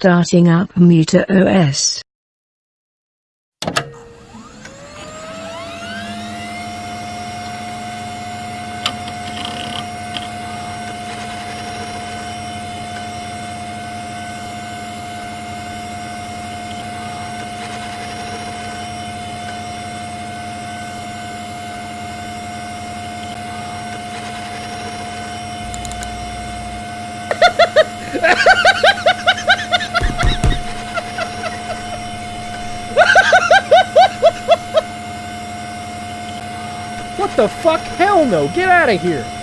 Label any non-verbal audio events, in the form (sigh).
Starting up Muta OS. (laughs) What the fuck? Hell no! Get out of here!